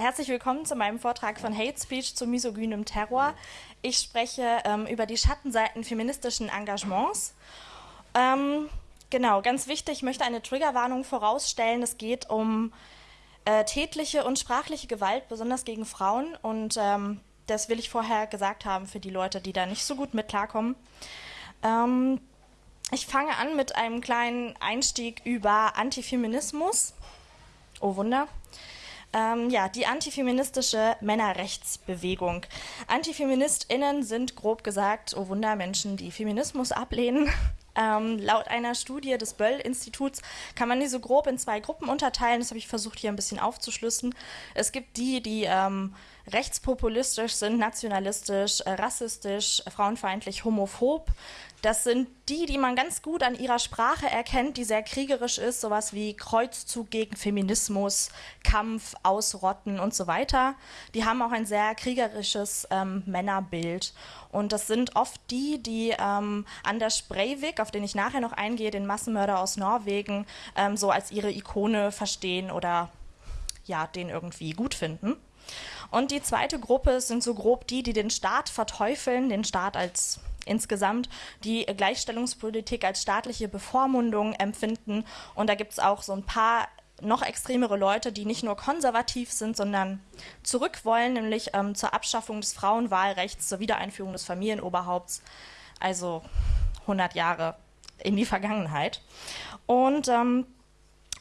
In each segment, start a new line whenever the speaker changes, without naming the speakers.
herzlich willkommen zu meinem Vortrag von Hate Speech zu misogynem Terror. Ich spreche ähm, über die Schattenseiten feministischen Engagements. Ähm, genau, ganz wichtig, ich möchte eine Triggerwarnung vorausstellen. Es geht um äh, tätliche und sprachliche Gewalt, besonders gegen Frauen. Und ähm, das will ich vorher gesagt haben für die Leute, die da nicht so gut mit klarkommen. Ähm, ich fange an mit einem kleinen Einstieg über Antifeminismus. Oh Wunder. Ähm, ja, die antifeministische Männerrechtsbewegung. AntifeministInnen sind grob gesagt, oh Wunder, Menschen, die Feminismus ablehnen. Ähm, laut einer Studie des Böll-Instituts kann man die so grob in zwei Gruppen unterteilen. Das habe ich versucht hier ein bisschen aufzuschlüssen. Es gibt die, die ähm, rechtspopulistisch sind, nationalistisch, äh, rassistisch, frauenfeindlich, homophob. Das sind die, die man ganz gut an ihrer Sprache erkennt, die sehr kriegerisch ist, sowas wie Kreuzzug gegen Feminismus, Kampf, Ausrotten und so weiter. Die haben auch ein sehr kriegerisches ähm, Männerbild. Und das sind oft die, die ähm, Anders Breivik, auf den ich nachher noch eingehe, den Massenmörder aus Norwegen, ähm, so als ihre Ikone verstehen oder ja, den irgendwie gut finden. Und die zweite Gruppe sind so grob die, die den Staat verteufeln, den Staat als insgesamt die Gleichstellungspolitik als staatliche Bevormundung empfinden. Und da gibt es auch so ein paar noch extremere Leute, die nicht nur konservativ sind, sondern zurück wollen, nämlich ähm, zur Abschaffung des Frauenwahlrechts, zur Wiedereinführung des Familienoberhaupts, also 100 Jahre in die Vergangenheit. Und ähm,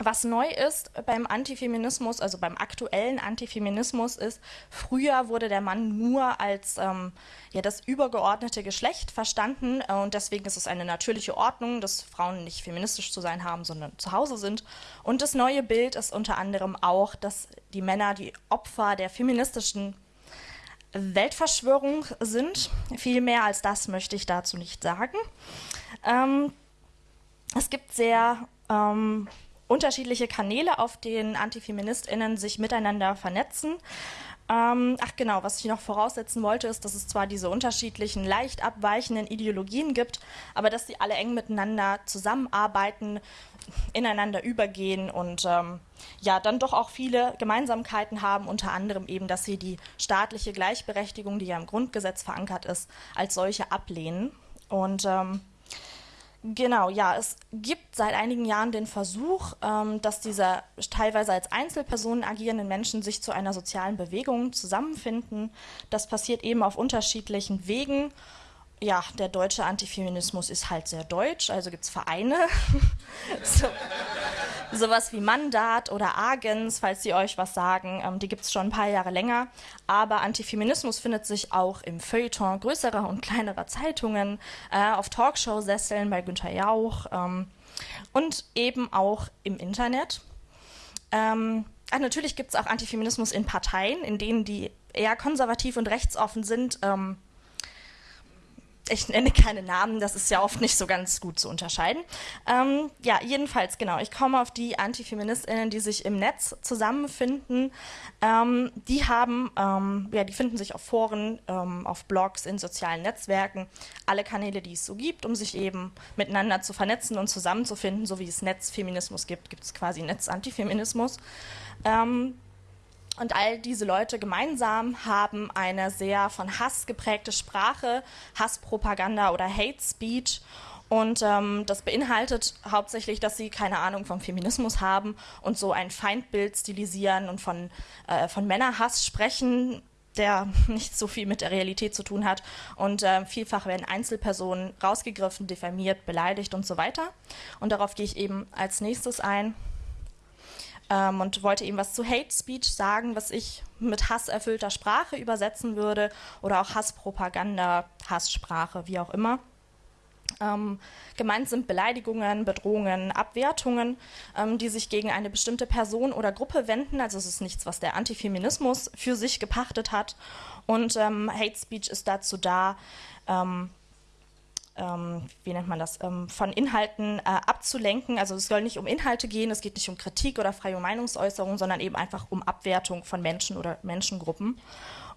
was neu ist beim Antifeminismus, also beim aktuellen Antifeminismus, ist, früher wurde der Mann nur als ähm, ja, das übergeordnete Geschlecht verstanden äh, und deswegen ist es eine natürliche Ordnung, dass Frauen nicht feministisch zu sein haben, sondern zu Hause sind. Und das neue Bild ist unter anderem auch, dass die Männer die Opfer der feministischen Weltverschwörung sind. Viel mehr als das möchte ich dazu nicht sagen. Ähm, es gibt sehr ähm, unterschiedliche Kanäle, auf denen AntifeministInnen sich miteinander vernetzen. Ähm, ach genau, was ich noch voraussetzen wollte, ist, dass es zwar diese unterschiedlichen, leicht abweichenden Ideologien gibt, aber dass sie alle eng miteinander zusammenarbeiten, ineinander übergehen und ähm, ja, dann doch auch viele Gemeinsamkeiten haben, unter anderem eben, dass sie die staatliche Gleichberechtigung, die ja im Grundgesetz verankert ist, als solche ablehnen. Und ähm, Genau, ja, es gibt seit einigen Jahren den Versuch, ähm, dass diese teilweise als Einzelpersonen agierenden Menschen sich zu einer sozialen Bewegung zusammenfinden. Das passiert eben auf unterschiedlichen Wegen. Ja, der deutsche Antifeminismus ist halt sehr deutsch, also gibt es Vereine. so sowas wie Mandat oder Agens, falls sie euch was sagen, ähm, die gibt es schon ein paar Jahre länger. Aber Antifeminismus findet sich auch im Feuilleton größerer und kleinerer Zeitungen, äh, auf Talkshow-Sesseln bei Günther Jauch ähm, und eben auch im Internet. Ähm, ach, natürlich gibt es auch Antifeminismus in Parteien, in denen die eher konservativ und rechtsoffen sind. Ähm, ich nenne keine Namen, das ist ja oft nicht so ganz gut zu unterscheiden. Ähm, ja, jedenfalls, genau, ich komme auf die AntifeministInnen, die sich im Netz zusammenfinden. Ähm, die haben, ähm, ja, die finden sich auf Foren, ähm, auf Blogs, in sozialen Netzwerken, alle Kanäle, die es so gibt, um sich eben miteinander zu vernetzen und zusammenzufinden, so wie es Netzfeminismus gibt, gibt es quasi Netzantifeminismus. Ähm, und all diese Leute gemeinsam haben eine sehr von Hass geprägte Sprache, Hasspropaganda oder Hate Speech. Und ähm, das beinhaltet hauptsächlich, dass sie keine Ahnung vom Feminismus haben und so ein Feindbild stilisieren und von, äh, von Männerhass sprechen, der nicht so viel mit der Realität zu tun hat. Und äh, vielfach werden Einzelpersonen rausgegriffen, diffamiert, beleidigt und so weiter. Und darauf gehe ich eben als nächstes ein ähm, und wollte ihm was zu Hate Speech sagen, was ich mit hasserfüllter Sprache übersetzen würde oder auch Hasspropaganda, Hasssprache, wie auch immer. Ähm, gemeint sind Beleidigungen, Bedrohungen, Abwertungen, ähm, die sich gegen eine bestimmte Person oder Gruppe wenden. Also es ist nichts, was der Antifeminismus für sich gepachtet hat. Und ähm, Hate Speech ist dazu da, ähm, wie nennt man das, ähm, von Inhalten äh, abzulenken. Also es soll nicht um Inhalte gehen, es geht nicht um Kritik oder freie Meinungsäußerung, sondern eben einfach um Abwertung von Menschen oder Menschengruppen.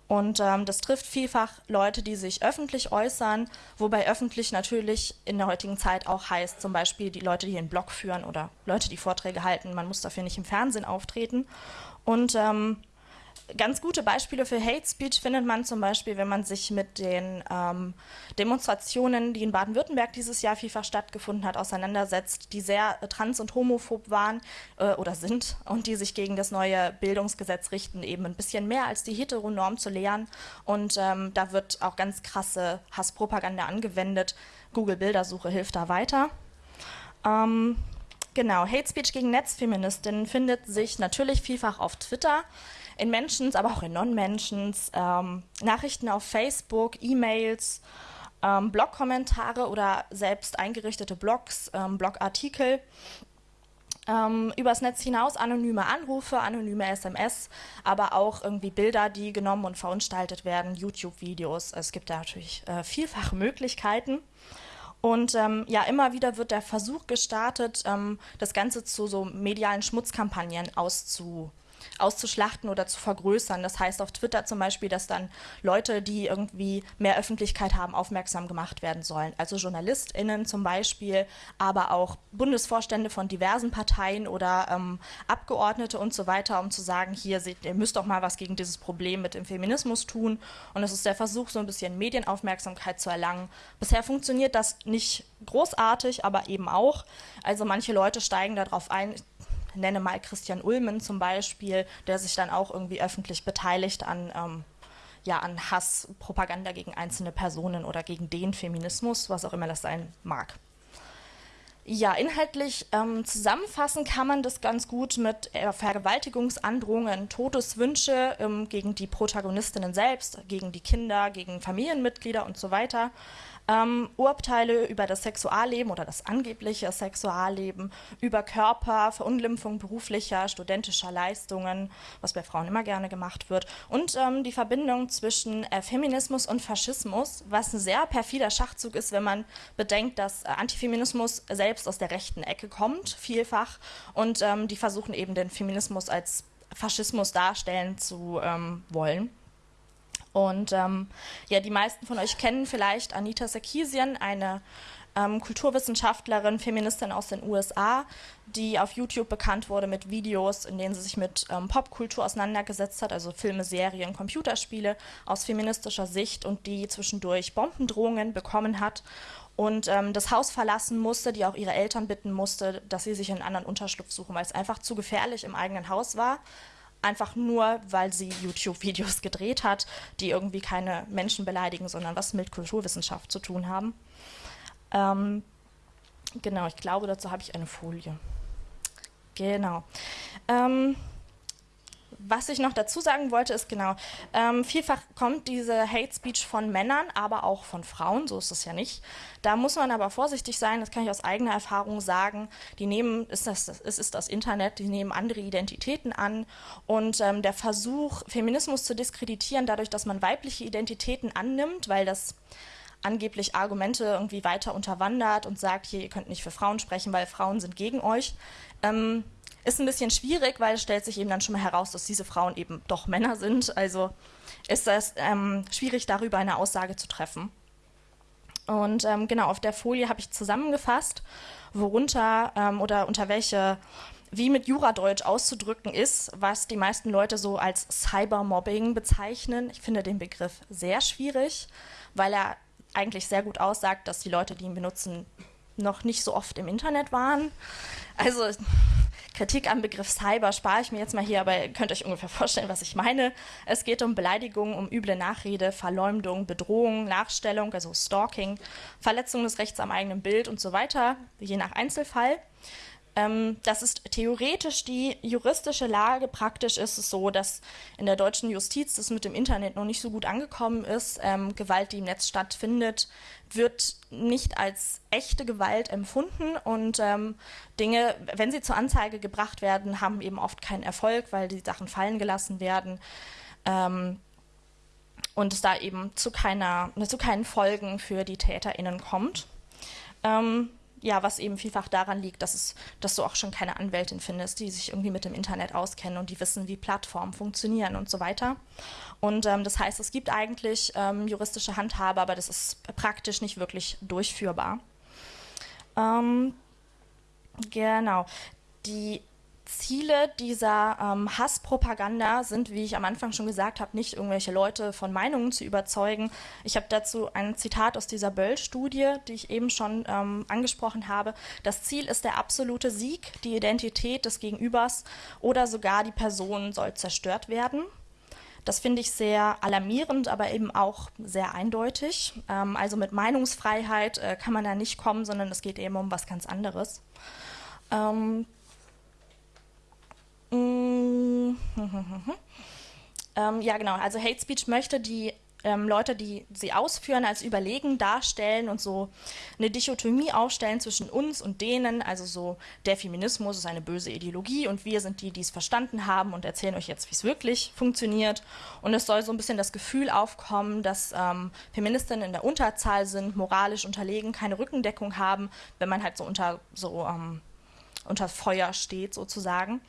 Und ähm, das trifft vielfach Leute, die sich öffentlich äußern, wobei öffentlich natürlich in der heutigen Zeit auch heißt, zum Beispiel die Leute, die einen Blog führen oder Leute, die Vorträge halten. Man muss dafür nicht im Fernsehen auftreten. Und ähm, ganz gute Beispiele für Hate Speech findet man zum Beispiel, wenn man sich mit den ähm, Demonstrationen, die in Baden-Württemberg dieses Jahr vielfach stattgefunden hat, auseinandersetzt, die sehr äh, trans- und homophob waren äh, oder sind und die sich gegen das neue Bildungsgesetz richten, eben ein bisschen mehr als die Heteronorm zu lehren. Und ähm, da wird auch ganz krasse Hasspropaganda angewendet. Google Bildersuche hilft da weiter. Ähm, genau, Hate Speech gegen Netzfeministinnen findet sich natürlich vielfach auf Twitter in Mentions, aber auch in Non-Mentions, ähm, Nachrichten auf Facebook, E-Mails, ähm, Blog-Kommentare oder selbst eingerichtete Blogs, ähm, Blogartikel. Ähm, übers Netz hinaus anonyme Anrufe, anonyme SMS, aber auch irgendwie Bilder, die genommen und verunstaltet werden, YouTube-Videos. Es gibt da natürlich äh, vielfache Möglichkeiten. Und ähm, ja, immer wieder wird der Versuch gestartet, ähm, das Ganze zu so medialen Schmutzkampagnen auszu, auszuschlachten oder zu vergrößern. Das heißt auf Twitter zum Beispiel, dass dann Leute, die irgendwie mehr Öffentlichkeit haben, aufmerksam gemacht werden sollen. Also JournalistInnen zum Beispiel, aber auch Bundesvorstände von diversen Parteien oder ähm, Abgeordnete und so weiter, um zu sagen, hier seht, ihr müsst doch mal was gegen dieses Problem mit dem Feminismus tun. Und es ist der Versuch, so ein bisschen Medienaufmerksamkeit zu erlangen. Bisher funktioniert das nicht großartig, aber eben auch. Also manche Leute steigen darauf ein, nenne mal Christian Ulmen zum Beispiel, der sich dann auch irgendwie öffentlich beteiligt an, ähm, ja, an Hasspropaganda gegen einzelne Personen oder gegen den Feminismus, was auch immer das sein mag. Ja, inhaltlich ähm, zusammenfassen kann man das ganz gut mit äh, Vergewaltigungsandrohungen, Todeswünsche ähm, gegen die Protagonistinnen selbst, gegen die Kinder, gegen Familienmitglieder und so weiter ähm, Urteile über das Sexualleben oder das angebliche Sexualleben, über Körper, Verunglimpfung beruflicher, studentischer Leistungen, was bei Frauen immer gerne gemacht wird, und ähm, die Verbindung zwischen äh, Feminismus und Faschismus, was ein sehr perfider Schachzug ist, wenn man bedenkt, dass äh, Antifeminismus selbst aus der rechten Ecke kommt, vielfach, und ähm, die versuchen eben den Feminismus als Faschismus darstellen zu ähm, wollen. Und ähm, ja, die meisten von euch kennen vielleicht Anita Sarkeesian, eine ähm, Kulturwissenschaftlerin, Feministin aus den USA, die auf YouTube bekannt wurde mit Videos, in denen sie sich mit ähm, Popkultur auseinandergesetzt hat, also Filme, Serien, Computerspiele aus feministischer Sicht und die zwischendurch Bombendrohungen bekommen hat und ähm, das Haus verlassen musste, die auch ihre Eltern bitten musste, dass sie sich einen anderen Unterschlupf suchen, weil es einfach zu gefährlich im eigenen Haus war einfach nur, weil sie YouTube-Videos gedreht hat, die irgendwie keine Menschen beleidigen, sondern was mit Kulturwissenschaft zu tun haben. Ähm, genau, ich glaube, dazu habe ich eine Folie. Genau. Ähm, was ich noch dazu sagen wollte, ist genau, ähm, vielfach kommt diese Hate Speech von Männern, aber auch von Frauen, so ist es ja nicht. Da muss man aber vorsichtig sein, das kann ich aus eigener Erfahrung sagen. Die nehmen, ist das, es ist das Internet, die nehmen andere Identitäten an und ähm, der Versuch, Feminismus zu diskreditieren, dadurch, dass man weibliche Identitäten annimmt, weil das angeblich Argumente irgendwie weiter unterwandert und sagt, hier, ihr könnt nicht für Frauen sprechen, weil Frauen sind gegen euch. Ähm, ist ein bisschen schwierig, weil es stellt sich eben dann schon mal heraus, dass diese Frauen eben doch Männer sind. Also ist das ähm, schwierig, darüber eine Aussage zu treffen. Und ähm, genau, auf der Folie habe ich zusammengefasst, worunter ähm, oder unter welche, wie mit Juradeutsch auszudrücken ist, was die meisten Leute so als Cybermobbing bezeichnen. Ich finde den Begriff sehr schwierig, weil er eigentlich sehr gut aussagt, dass die Leute, die ihn benutzen, noch nicht so oft im Internet waren. Also Kritik am Begriff Cyber spare ich mir jetzt mal hier, aber ihr könnt euch ungefähr vorstellen, was ich meine. Es geht um Beleidigung, um üble Nachrede, Verleumdung, Bedrohung, Nachstellung, also Stalking, Verletzung des Rechts am eigenen Bild und so weiter, je nach Einzelfall. Ähm, das ist theoretisch die juristische Lage. Praktisch ist es so, dass in der deutschen Justiz das mit dem Internet noch nicht so gut angekommen ist. Ähm, Gewalt, die im Netz stattfindet, wird nicht als echte Gewalt empfunden und ähm, Dinge, wenn sie zur Anzeige gebracht werden, haben eben oft keinen Erfolg, weil die Sachen fallen gelassen werden. Ähm, und es da eben zu, keiner, zu keinen Folgen für die TäterInnen kommt. Ähm, ja, was eben vielfach daran liegt, dass, es, dass du auch schon keine Anwältin findest, die sich irgendwie mit dem Internet auskennen und die wissen, wie Plattformen funktionieren und so weiter. Und ähm, das heißt, es gibt eigentlich ähm, juristische Handhabe, aber das ist praktisch nicht wirklich durchführbar. Ähm, genau. Die Ziele dieser ähm, Hasspropaganda sind, wie ich am Anfang schon gesagt habe, nicht irgendwelche Leute von Meinungen zu überzeugen. Ich habe dazu ein Zitat aus dieser Böll-Studie, die ich eben schon ähm, angesprochen habe. Das Ziel ist der absolute Sieg, die Identität des Gegenübers oder sogar die Person soll zerstört werden. Das finde ich sehr alarmierend, aber eben auch sehr eindeutig. Ähm, also mit Meinungsfreiheit äh, kann man da nicht kommen, sondern es geht eben um was ganz anderes. Ähm, mm, ähm, ja, genau. Also Hate Speech möchte die ähm, Leute, die sie ausführen, als überlegen darstellen und so eine Dichotomie aufstellen zwischen uns und denen. Also so, der Feminismus ist eine böse Ideologie und wir sind die, die es verstanden haben und erzählen euch jetzt, wie es wirklich funktioniert. Und es soll so ein bisschen das Gefühl aufkommen, dass ähm, Feministinnen in der Unterzahl sind, moralisch unterlegen, keine Rückendeckung haben, wenn man halt so unter so ähm, unter Feuer steht sozusagen.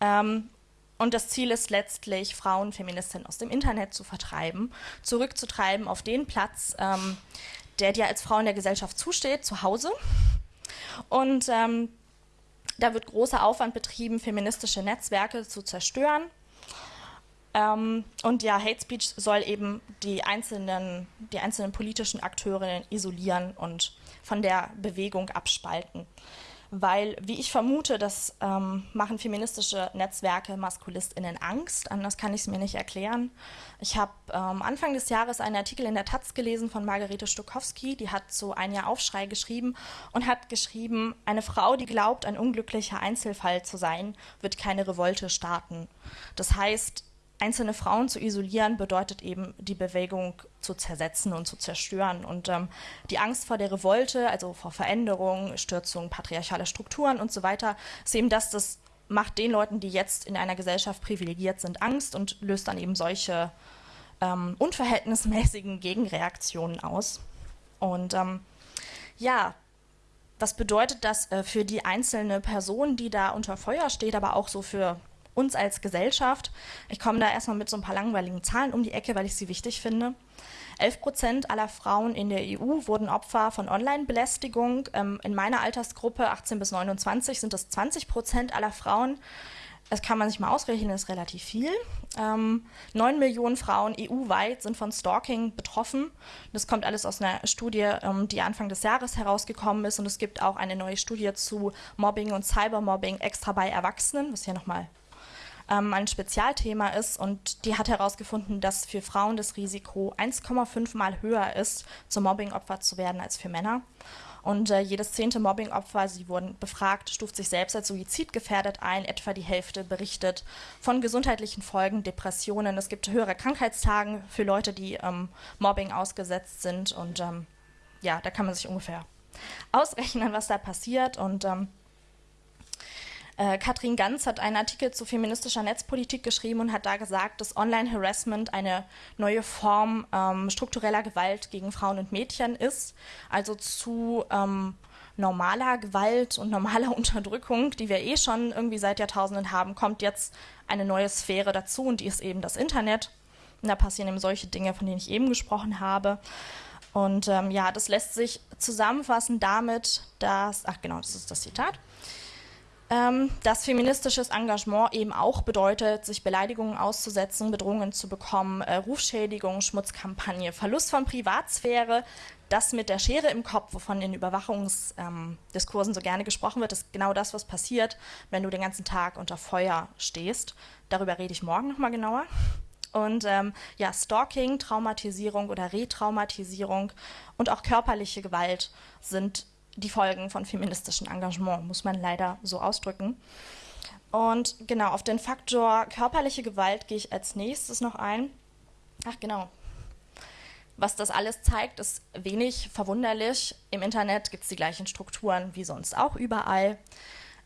Ähm, und das Ziel ist letztlich, Frauen, Feministinnen aus dem Internet zu vertreiben, zurückzutreiben auf den Platz, ähm, der dir als Frau in der Gesellschaft zusteht, zu Hause. Und ähm, da wird großer Aufwand betrieben, feministische Netzwerke zu zerstören. Ähm, und ja, Hate Speech soll eben die einzelnen, die einzelnen politischen Akteurinnen isolieren und von der Bewegung abspalten weil, wie ich vermute, das ähm, machen feministische Netzwerke MaskulistInnen Angst. Anders kann ich es mir nicht erklären. Ich habe ähm, Anfang des Jahres einen Artikel in der Taz gelesen von Margarete Stokowski, die hat so ein Jahr Aufschrei geschrieben und hat geschrieben, eine Frau, die glaubt, ein unglücklicher Einzelfall zu sein, wird keine Revolte starten. Das heißt, einzelne Frauen zu isolieren, bedeutet eben, die Bewegung zu zersetzen und zu zerstören. Und ähm, die Angst vor der Revolte, also vor Veränderung, Stürzung patriarchaler Strukturen und so weiter, ist eben das, das macht den Leuten, die jetzt in einer Gesellschaft privilegiert sind, Angst und löst dann eben solche ähm, unverhältnismäßigen Gegenreaktionen aus. Und ähm, ja, was bedeutet das äh, für die einzelne Person, die da unter Feuer steht, aber auch so für uns als Gesellschaft. Ich komme da erstmal mit so ein paar langweiligen Zahlen um die Ecke, weil ich sie wichtig finde. 11 Prozent aller Frauen in der EU wurden Opfer von Online-Belästigung. Ähm, in meiner Altersgruppe 18 bis 29 sind es 20 Prozent aller Frauen. Das kann man sich mal ausrechnen, das ist relativ viel. Ähm, 9 Millionen Frauen EU-weit sind von Stalking betroffen. Das kommt alles aus einer Studie, ähm, die Anfang des Jahres herausgekommen ist. Und es gibt auch eine neue Studie zu Mobbing und Cybermobbing extra bei Erwachsenen, was ja nochmal ähm, ein Spezialthema ist und die hat herausgefunden, dass für Frauen das Risiko 1,5 Mal höher ist, zum Mobbingopfer zu werden als für Männer. Und äh, jedes zehnte Mobbingopfer, sie wurden befragt, stuft sich selbst als suizidgefährdet ein. Etwa die Hälfte berichtet von gesundheitlichen Folgen, Depressionen. Es gibt höhere Krankheitstagen für Leute, die ähm, Mobbing ausgesetzt sind. Und ähm, ja, da kann man sich ungefähr ausrechnen, was da passiert. Und ähm, äh, Katrin Ganz hat einen Artikel zu feministischer Netzpolitik geschrieben und hat da gesagt, dass Online-Harassment eine neue Form ähm, struktureller Gewalt gegen Frauen und Mädchen ist, also zu ähm, normaler Gewalt und normaler Unterdrückung, die wir eh schon irgendwie seit Jahrtausenden haben, kommt jetzt eine neue Sphäre dazu und die ist eben das Internet. Und da passieren eben solche Dinge, von denen ich eben gesprochen habe. Und ähm, ja, das lässt sich zusammenfassen damit, dass, ach genau, das ist das Zitat ähm, dass feministisches Engagement eben auch bedeutet, sich Beleidigungen auszusetzen, Bedrohungen zu bekommen, äh, Rufschädigung, Schmutzkampagne, Verlust von Privatsphäre. Das mit der Schere im Kopf, wovon in Überwachungsdiskursen ähm, so gerne gesprochen wird, ist genau das, was passiert, wenn du den ganzen Tag unter Feuer stehst. Darüber rede ich morgen nochmal genauer. Und ähm, ja, Stalking, Traumatisierung oder Retraumatisierung und auch körperliche Gewalt sind die Folgen von feministischem Engagement, muss man leider so ausdrücken. Und genau, auf den Faktor körperliche Gewalt gehe ich als nächstes noch ein. Ach genau. Was das alles zeigt, ist wenig verwunderlich. Im Internet gibt es die gleichen Strukturen wie sonst auch überall.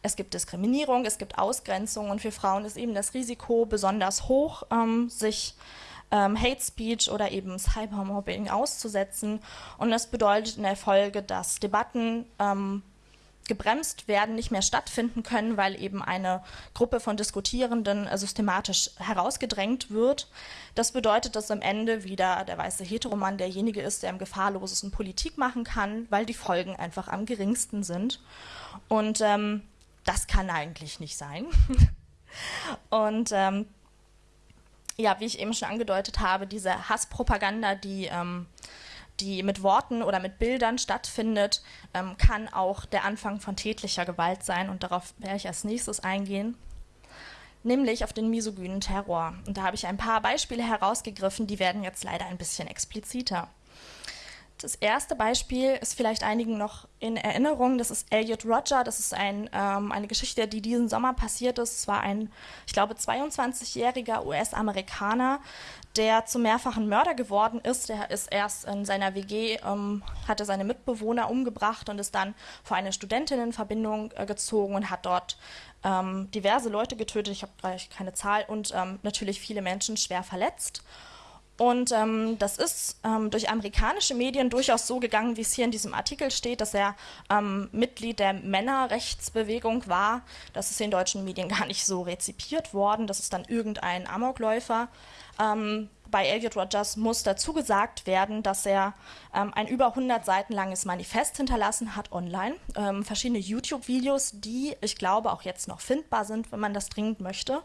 Es gibt Diskriminierung, es gibt Ausgrenzung und für Frauen ist eben das Risiko besonders hoch, ähm, sich ähm, Hate Speech oder eben Cybermobbing auszusetzen. Und das bedeutet in der Folge, dass Debatten ähm, gebremst werden, nicht mehr stattfinden können, weil eben eine Gruppe von Diskutierenden äh, systematisch herausgedrängt wird. Das bedeutet, dass am Ende wieder der weiße Heteromann derjenige ist, der am gefahrlosesten Politik machen kann, weil die Folgen einfach am geringsten sind. Und ähm, das kann eigentlich nicht sein. und ähm, ja, wie ich eben schon angedeutet habe, diese Hasspropaganda, die, ähm, die mit Worten oder mit Bildern stattfindet, ähm, kann auch der Anfang von tätlicher Gewalt sein. Und darauf werde ich als nächstes eingehen nämlich auf den misogynen Terror. Und da habe ich ein paar Beispiele herausgegriffen, die werden jetzt leider ein bisschen expliziter. Das erste Beispiel ist vielleicht einigen noch in Erinnerung. Das ist Elliot Roger. Das ist ein, ähm, eine Geschichte, die diesen Sommer passiert ist. Es war ein, ich glaube, 22-jähriger US-Amerikaner, der zum mehrfachen Mörder geworden ist. Der ist erst in seiner WG, ähm, hatte seine Mitbewohner umgebracht und ist dann vor eine Studentinnenverbindung äh, gezogen und hat dort ähm, diverse Leute getötet. Ich habe gleich keine Zahl und ähm, natürlich viele Menschen schwer verletzt. Und ähm, das ist ähm, durch amerikanische Medien durchaus so gegangen, wie es hier in diesem Artikel steht, dass er ähm, Mitglied der Männerrechtsbewegung war. Das ist in deutschen Medien gar nicht so rezipiert worden. Das ist dann irgendein Amokläufer. Ähm, bei Elliot Rogers muss dazu gesagt werden, dass er ähm, ein über 100 Seiten langes Manifest hinterlassen hat online. Ähm, verschiedene YouTube-Videos, die ich glaube auch jetzt noch findbar sind, wenn man das dringend möchte.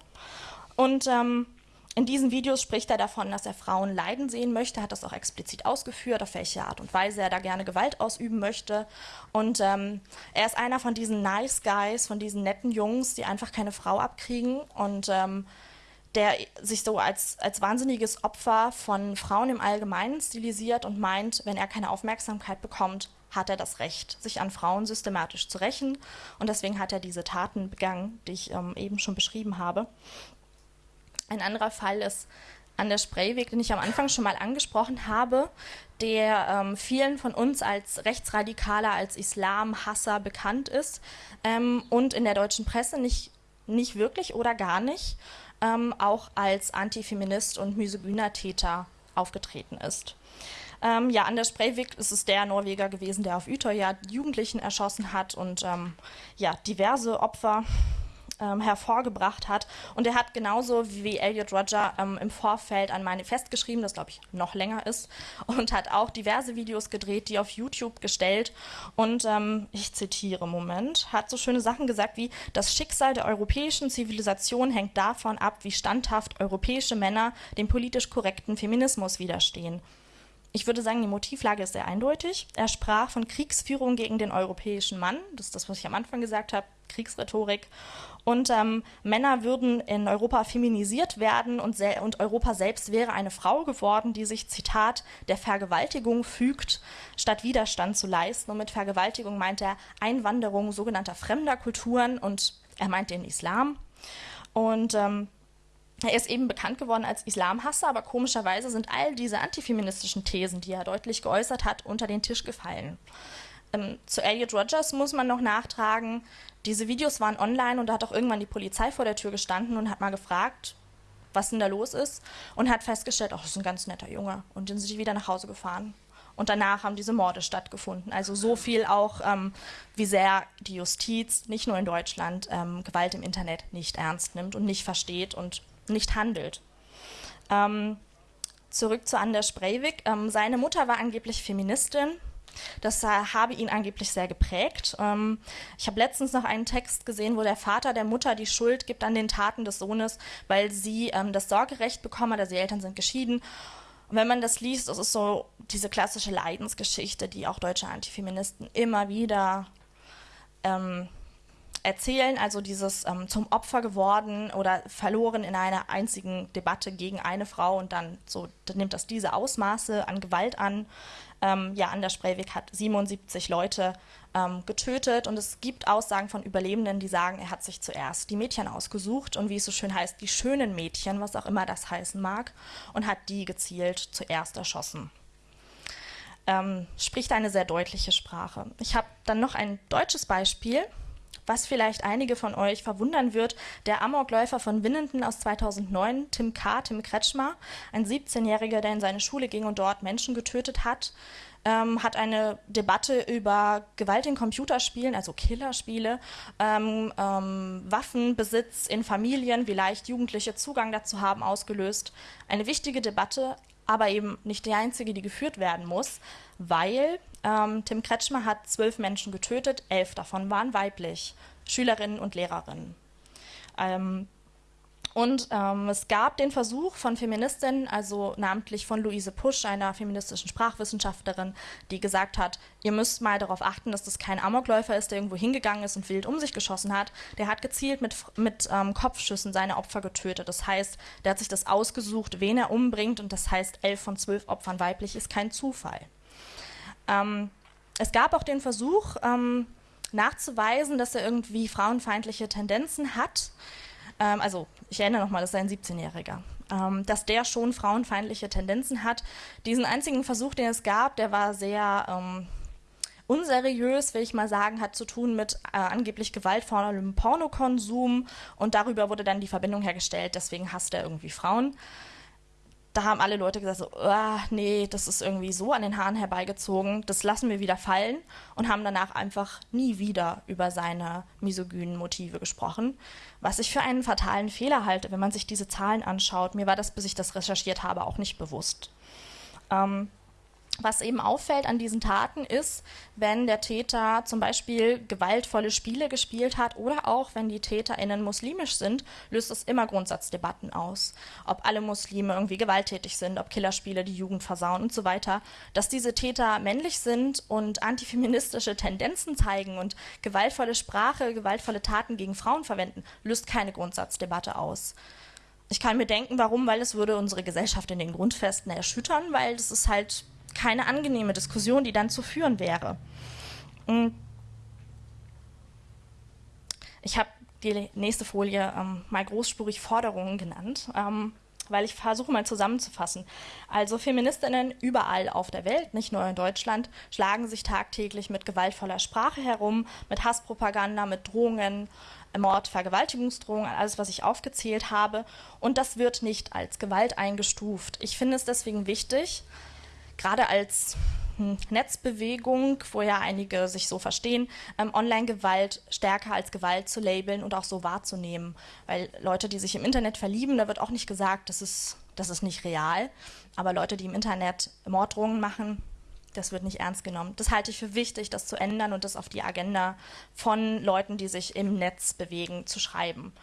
Und in diesen Videos spricht er davon, dass er Frauen leiden sehen möchte, hat das auch explizit ausgeführt, auf welche Art und Weise er da gerne Gewalt ausüben möchte. Und ähm, er ist einer von diesen Nice Guys, von diesen netten Jungs, die einfach keine Frau abkriegen und ähm, der sich so als, als wahnsinniges Opfer von Frauen im Allgemeinen stilisiert und meint, wenn er keine Aufmerksamkeit bekommt, hat er das Recht, sich an Frauen systematisch zu rächen. Und deswegen hat er diese Taten begangen, die ich ähm, eben schon beschrieben habe. Ein anderer Fall ist an der Sprayweg, den ich am Anfang schon mal angesprochen habe, der ähm, vielen von uns als Rechtsradikaler, als Islamhasser bekannt ist ähm, und in der deutschen Presse nicht, nicht wirklich oder gar nicht ähm, auch als Antifeminist und misogyner Täter aufgetreten ist. Ähm, ja, Anders Breivik ist es der Norweger gewesen, der auf Utøya Jugendlichen erschossen hat und ähm, ja, diverse Opfer ähm, hervorgebracht hat. Und er hat genauso wie Elliot Roger ähm, im Vorfeld ein Manifest geschrieben, das glaube ich noch länger ist, und hat auch diverse Videos gedreht, die auf YouTube gestellt. Und ähm, ich zitiere Moment, hat so schöne Sachen gesagt wie, das Schicksal der europäischen Zivilisation hängt davon ab, wie standhaft europäische Männer dem politisch korrekten Feminismus widerstehen. Ich würde sagen, die Motivlage ist sehr eindeutig. Er sprach von Kriegsführung gegen den europäischen Mann. Das ist das, was ich am Anfang gesagt habe, Kriegsrhetorik. Und ähm, Männer würden in Europa feminisiert werden und, und, Europa selbst wäre eine Frau geworden, die sich, Zitat, der Vergewaltigung fügt, statt Widerstand zu leisten. Und mit Vergewaltigung meint er Einwanderung sogenannter fremder Kulturen und er meint den Islam. Und ähm, er ist eben bekannt geworden als Islamhasser, aber komischerweise sind all diese antifeministischen Thesen, die er deutlich geäußert hat, unter den Tisch gefallen. Ähm, zu Elliot Rogers muss man noch nachtragen, diese Videos waren online und da hat auch irgendwann die Polizei vor der Tür gestanden und hat mal gefragt, was denn da los ist und hat festgestellt, ach, das ist ein ganz netter Junge und dann sind sie wieder nach Hause gefahren. Und danach haben diese Morde stattgefunden. Also so viel auch, ähm, wie sehr die Justiz, nicht nur in Deutschland, ähm, Gewalt im Internet nicht ernst nimmt und nicht versteht und nicht handelt. Ähm, zurück zu Anders Breivik. Ähm, seine Mutter war angeblich Feministin. Das äh, habe ihn angeblich sehr geprägt. Ähm, ich habe letztens noch einen Text gesehen, wo der Vater der Mutter die Schuld gibt an den Taten des Sohnes, weil sie ähm, das Sorgerecht bekommen hat, also die Eltern sind geschieden. Und wenn man das liest, das ist so diese klassische Leidensgeschichte, die auch deutsche Antifeministen immer wieder ähm, erzählen, also dieses ähm, zum Opfer geworden oder verloren in einer einzigen Debatte gegen eine Frau und dann so dann nimmt das diese Ausmaße an Gewalt an. Ähm, ja, Anders Breivik hat 77 Leute ähm, getötet und es gibt Aussagen von Überlebenden, die sagen, er hat sich zuerst die Mädchen ausgesucht und wie es so schön heißt, die schönen Mädchen, was auch immer das heißen mag, und hat die gezielt zuerst erschossen. Ähm, spricht eine sehr deutliche Sprache. Ich habe dann noch ein deutsches Beispiel was vielleicht einige von euch verwundern wird, der Amokläufer von Winnenden aus 2009, Tim K., Tim Kretschmer, ein 17-Jähriger, der in seine Schule ging und dort Menschen getötet hat, ähm, hat eine Debatte über Gewalt in Computerspielen, also Killerspiele, ähm, ähm, Waffenbesitz in Familien, wie leicht Jugendliche Zugang dazu haben, ausgelöst. Eine wichtige Debatte, aber eben nicht die einzige, die geführt werden muss, weil ähm, Tim Kretschmer hat zwölf Menschen getötet, elf davon waren weiblich, Schülerinnen und Lehrerinnen. Ähm, und ähm, es gab den Versuch von Feministinnen, also namentlich von Luise Pusch, einer feministischen Sprachwissenschaftlerin, die gesagt hat, ihr müsst mal darauf achten, dass das kein Amokläufer ist, der irgendwo hingegangen ist und wild um sich geschossen hat. Der hat gezielt mit, mit ähm, Kopfschüssen seine Opfer getötet. Das heißt, der hat sich das ausgesucht, wen er umbringt. Und das heißt, elf von zwölf Opfern weiblich ist kein Zufall. Ähm, es gab auch den Versuch, ähm, nachzuweisen, dass er irgendwie frauenfeindliche Tendenzen hat ähm, also ich erinnere nochmal, das ist ein 17-Jähriger, ähm, dass der schon frauenfeindliche Tendenzen hat. Diesen einzigen Versuch, den es gab, der war sehr ähm, unseriös, will ich mal sagen, hat zu tun mit äh, angeblich gewaltvollem Pornokonsum. Und darüber wurde dann die Verbindung hergestellt, deswegen hasst er irgendwie Frauen da haben alle Leute gesagt, so, oh, nee, das ist irgendwie so an den Haaren herbeigezogen, das lassen wir wieder fallen und haben danach einfach nie wieder über seine misogynen Motive gesprochen, was ich für einen fatalen Fehler halte, wenn man sich diese Zahlen anschaut. Mir war das, bis ich das recherchiert habe, auch nicht bewusst. Ähm, was eben auffällt an diesen Taten ist, wenn der Täter zum Beispiel gewaltvolle Spiele gespielt hat oder auch wenn die TäterInnen muslimisch sind, löst es immer Grundsatzdebatten aus. Ob alle Muslime irgendwie gewalttätig sind, ob Killerspiele die Jugend versauen und so weiter. Dass diese Täter männlich sind und antifeministische Tendenzen zeigen und gewaltvolle Sprache, gewaltvolle Taten gegen Frauen verwenden, löst keine Grundsatzdebatte aus. Ich kann mir denken, warum, weil es würde unsere Gesellschaft in den Grundfesten erschüttern, weil das ist halt keine angenehme Diskussion, die dann zu führen wäre. Mm. Ich habe die nächste Folie ähm, mal großspurig Forderungen genannt, ähm, weil ich versuche mal zusammenzufassen. Also Feministinnen überall auf der Welt, nicht nur in Deutschland, schlagen sich tagtäglich mit gewaltvoller Sprache herum, mit Hasspropaganda, mit Drohungen, Mord, Vergewaltigungsdrohungen, alles, was ich aufgezählt habe. Und das wird nicht als Gewalt eingestuft. Ich finde es deswegen wichtig, gerade als hm, Netzbewegung, wo ja einige sich so verstehen, ähm, Online-Gewalt stärker als Gewalt zu labeln und auch so wahrzunehmen. Weil Leute, die sich im Internet verlieben, da wird auch nicht gesagt, das ist, das ist nicht real. Aber Leute, die im Internet Morddrohungen machen, das wird nicht ernst genommen. Das halte ich für wichtig, das zu ändern und das auf die Agenda von Leuten, die sich im Netz bewegen, zu schreiben.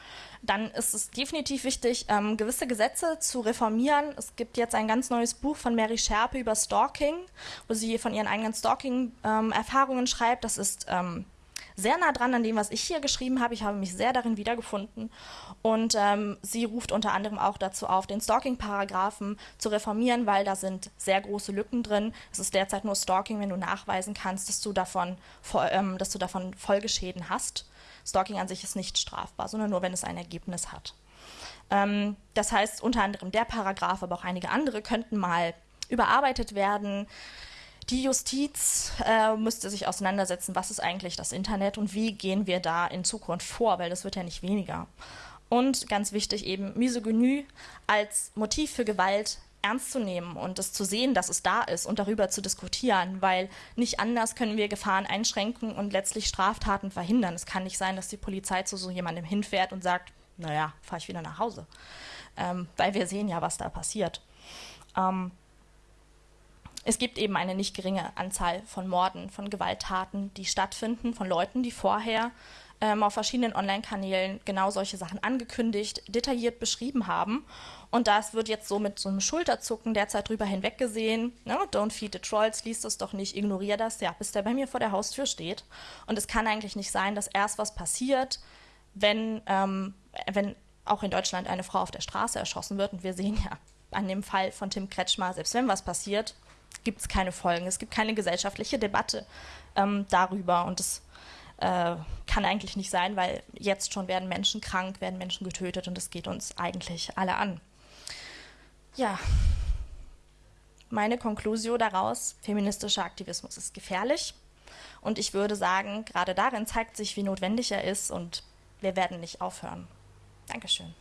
Dann ist es definitiv wichtig, ähm, gewisse Gesetze zu reformieren. Es gibt jetzt ein ganz neues Buch von Mary Scherpe über Stalking, wo sie von ihren eigenen Stalking-Erfahrungen ähm, schreibt. Das ist ähm, sehr nah dran an dem, was ich hier geschrieben habe. Ich habe mich sehr darin wiedergefunden. Und ähm, sie ruft unter anderem auch dazu auf, den Stalking-Paragraphen zu reformieren, weil da sind sehr große Lücken drin. Es ist derzeit nur Stalking, wenn du nachweisen kannst, dass du davon, ähm, dass du davon Folgeschäden hast. Stalking an sich ist nicht strafbar, sondern nur, wenn es ein Ergebnis hat. Ähm, das heißt, unter anderem der Paragraph, aber auch einige andere könnten mal überarbeitet werden. Die Justiz äh, müsste sich auseinandersetzen, was ist eigentlich das Internet und wie gehen wir da in Zukunft vor, weil das wird ja nicht weniger. Und ganz wichtig eben Misogynie als Motiv für Gewalt ernst zu nehmen und es zu sehen, dass es da ist und darüber zu diskutieren, weil nicht anders können wir Gefahren einschränken und letztlich Straftaten verhindern. Es kann nicht sein, dass die Polizei zu so jemandem hinfährt und sagt, naja, fahre ich wieder nach Hause, ähm, weil wir sehen ja, was da passiert. Ähm, es gibt eben eine nicht geringe Anzahl von Morden, von Gewalttaten, die stattfinden, von Leuten, die vorher ähm, auf verschiedenen Online-Kanälen genau solche Sachen angekündigt, detailliert beschrieben haben. Und das wird jetzt so mit so einem Schulterzucken derzeit drüber hinweggesehen. Ne? Don't feed the trolls, liest das doch nicht, ignoriere das, ja, bis der bei mir vor der Haustür steht. Und es kann eigentlich nicht sein, dass erst was passiert, wenn, ähm, wenn auch in Deutschland eine Frau auf der Straße erschossen wird. Und wir sehen ja an dem Fall von Tim Kretschmer, selbst wenn was passiert, gibt es keine Folgen. Es gibt keine gesellschaftliche Debatte ähm, darüber. Und das äh, kann eigentlich nicht sein, weil jetzt schon werden Menschen krank, werden Menschen getötet und es geht uns eigentlich alle an. Ja, meine Konklusio daraus, feministischer Aktivismus ist gefährlich. Und ich würde sagen, gerade darin zeigt sich, wie notwendig er ist und wir werden nicht aufhören. Dankeschön.